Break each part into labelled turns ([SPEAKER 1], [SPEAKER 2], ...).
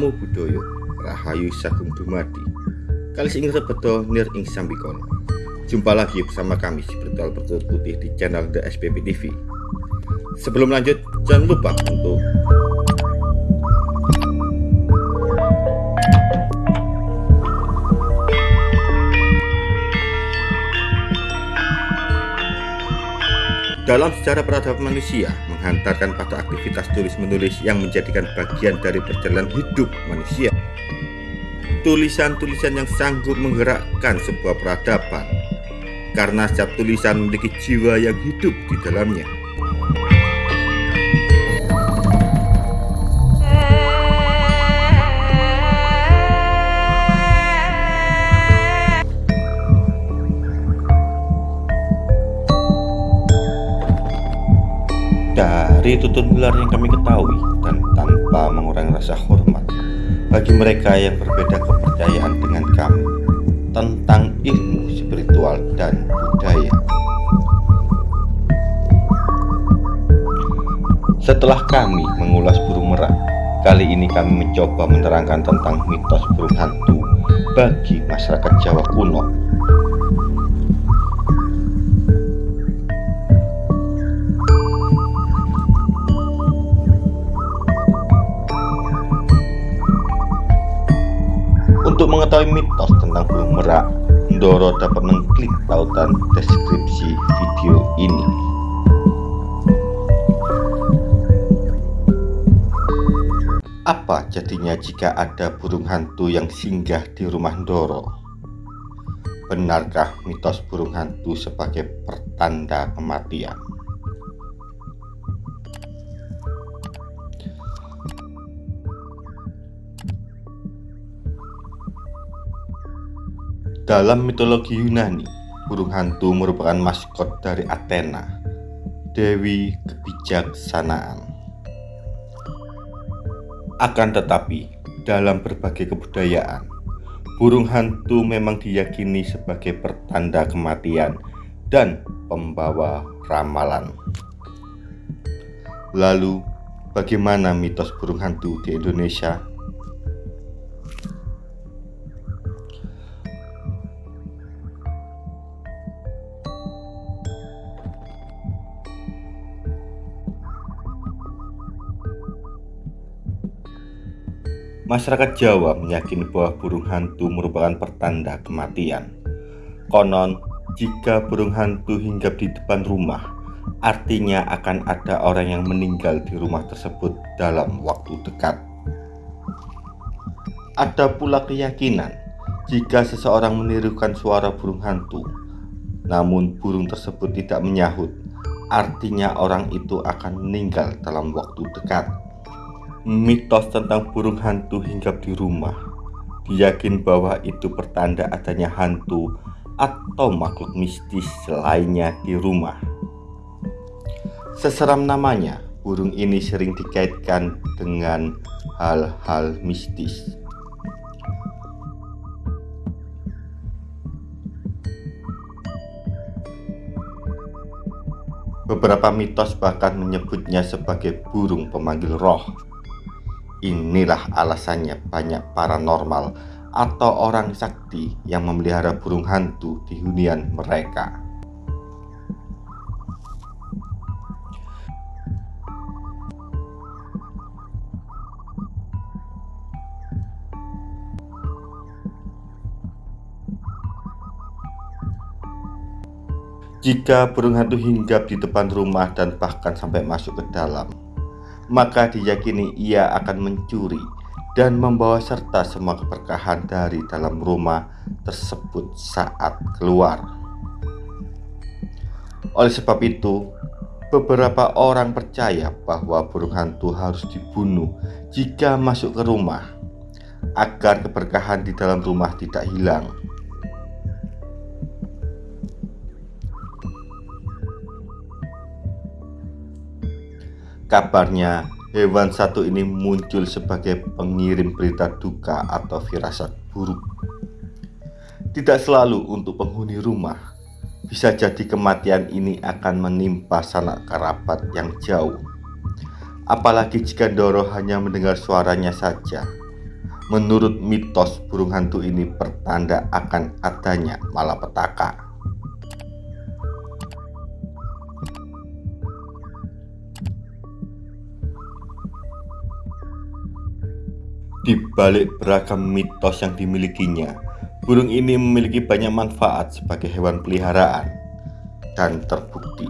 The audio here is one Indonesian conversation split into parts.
[SPEAKER 1] Namo Buddhaya Rahayu Sagung Dumadi. Kalis ing rebeto nir ing sambikono Jumpa lagi bersama kami si Bertual Bertulut Putih di channel The SPP TV Sebelum lanjut jangan lupa untuk Dalam sejarah peradaban manusia, menghantarkan pada aktivitas tulis-menulis yang menjadikan bagian dari perjalanan hidup manusia. Tulisan-tulisan yang sanggup menggerakkan sebuah peradaban, karena setiap tulisan memiliki jiwa yang hidup di dalamnya. Dari tutur gelar yang kami ketahui dan tanpa mengurangi rasa hormat bagi mereka yang berbeda kepercayaan dengan kami tentang ilmu spiritual dan budaya. Setelah kami mengulas burung merak, kali ini kami mencoba menerangkan tentang mitos burung hantu bagi masyarakat Jawa kuno Untuk mengetahui mitos tentang burung merak, Ndoro dapat mengklik tautan deskripsi video ini. Apa jadinya jika ada burung hantu yang singgah di rumah Ndoro? Benarkah mitos burung hantu sebagai pertanda kematian? Dalam mitologi Yunani, burung hantu merupakan maskot dari Athena, dewi kebijaksanaan. Akan tetapi, dalam berbagai kebudayaan, burung hantu memang diyakini sebagai pertanda kematian dan pembawa ramalan. Lalu, bagaimana mitos burung hantu di Indonesia? Masyarakat Jawa meyakini bahwa burung hantu merupakan pertanda kematian. Konon, jika burung hantu hinggap di depan rumah, artinya akan ada orang yang meninggal di rumah tersebut dalam waktu dekat. Ada pula keyakinan jika seseorang menirukan suara burung hantu, namun burung tersebut tidak menyahut, artinya orang itu akan meninggal dalam waktu dekat mitos tentang burung hantu hinggap di rumah diyakin bahwa itu pertanda adanya hantu atau makhluk mistis lainnya di rumah. Seseram namanya, burung ini sering dikaitkan dengan hal-hal mistis. Beberapa mitos bahkan menyebutnya sebagai burung pemanggil roh. Inilah alasannya banyak paranormal atau orang sakti yang memelihara burung hantu di hunian mereka. Jika burung hantu hinggap di depan rumah dan bahkan sampai masuk ke dalam, maka diyakini ia akan mencuri dan membawa serta semua keberkahan dari dalam rumah tersebut saat keluar. Oleh sebab itu, beberapa orang percaya bahwa burung hantu harus dibunuh jika masuk ke rumah agar keberkahan di dalam rumah tidak hilang. Kabarnya, hewan satu ini muncul sebagai pengirim berita duka atau firasat buruk. Tidak selalu untuk penghuni rumah. Bisa jadi kematian ini akan menimpa sanak kerabat yang jauh. Apalagi jika Doro hanya mendengar suaranya saja, Menurut mitos, burung hantu ini pertanda akan adanya malapetaka. Di balik beragam mitos yang dimilikinya, burung ini memiliki banyak manfaat sebagai hewan peliharaan. Dan terbukti,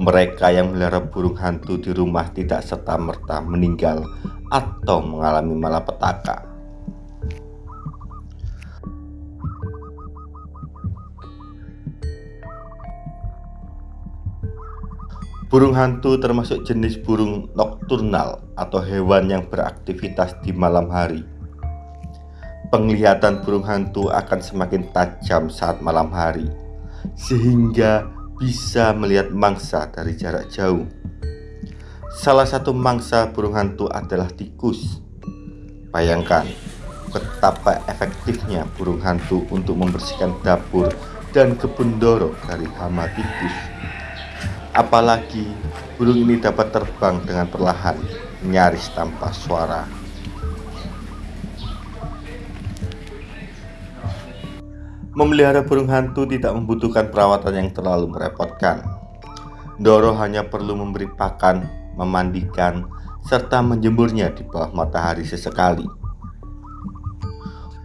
[SPEAKER 1] mereka yang melihara burung hantu di rumah tidak serta-merta meninggal atau mengalami malapetaka. Burung hantu termasuk jenis burung nokturnal atau hewan yang beraktivitas di malam hari. Penglihatan burung hantu akan semakin tajam saat malam hari, sehingga bisa melihat mangsa dari jarak jauh. Salah satu mangsa burung hantu adalah tikus. Bayangkan betapa efektifnya burung hantu untuk membersihkan dapur dan kebun doro dari hama tikus. Apalagi burung ini dapat terbang dengan perlahan, nyaris tanpa suara. Memelihara burung hantu tidak membutuhkan perawatan yang terlalu merepotkan. Doro hanya perlu memberi pakan, memandikan, serta menjemurnya di bawah matahari sesekali.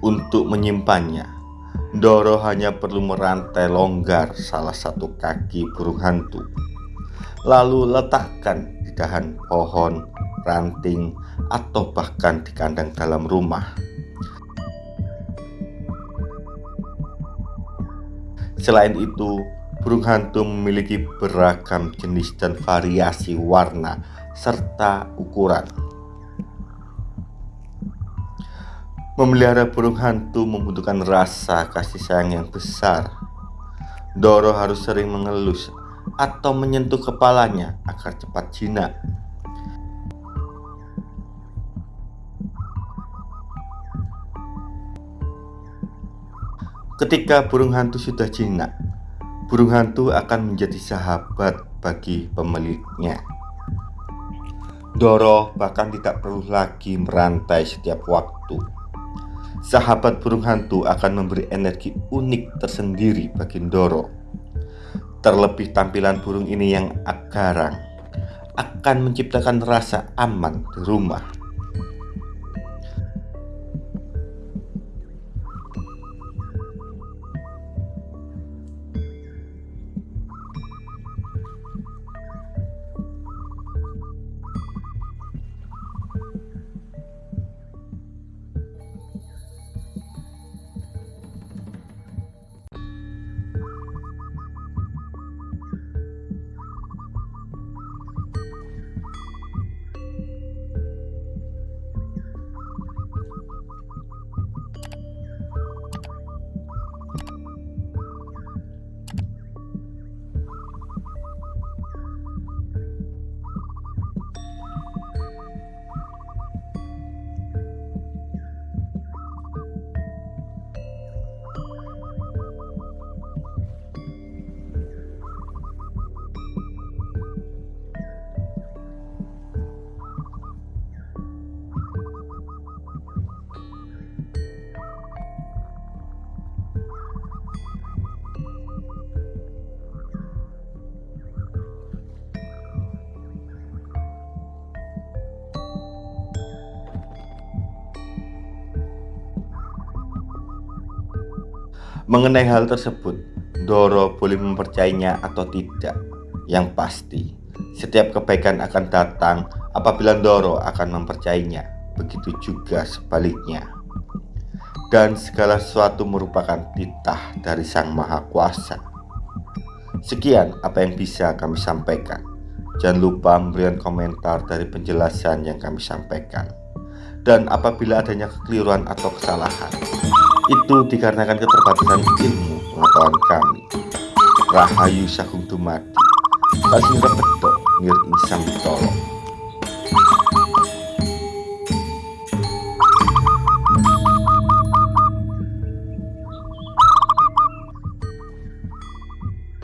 [SPEAKER 1] Untuk menyimpannya, Doro hanya perlu merantai longgar salah satu kaki burung hantu lalu letakkan di dahan pohon, ranting, atau bahkan di kandang dalam rumah. Selain itu, burung hantu memiliki beragam jenis dan variasi warna serta ukuran. Memelihara burung hantu membutuhkan rasa kasih sayang yang besar. Doro harus sering mengelus atau menyentuh kepalanya agar cepat jinak. Ketika burung hantu sudah jinak, burung hantu akan menjadi sahabat bagi pemiliknya. Doro bahkan tidak perlu lagi merantai setiap waktu. Sahabat burung hantu akan memberi energi unik tersendiri bagi Doro Terlebih tampilan burung ini yang garang akan menciptakan rasa aman di rumah. Mengenai hal tersebut, Doro boleh mempercayainya atau tidak. Yang pasti, setiap kebaikan akan datang apabila Doro akan mempercayainya. Begitu juga sebaliknya. Dan segala sesuatu merupakan titah dari Sang Maha Kuasa. Sekian apa yang bisa kami sampaikan. Jangan lupa memberikan komentar dari penjelasan yang kami sampaikan. Dan apabila adanya kekeliruan atau kesalahan, itu dikarenakan keterbatasan ilmu pengetahuan kami. Rahayu Sagung Dumadi, Kasih Repedok Ngir Insang Tolong.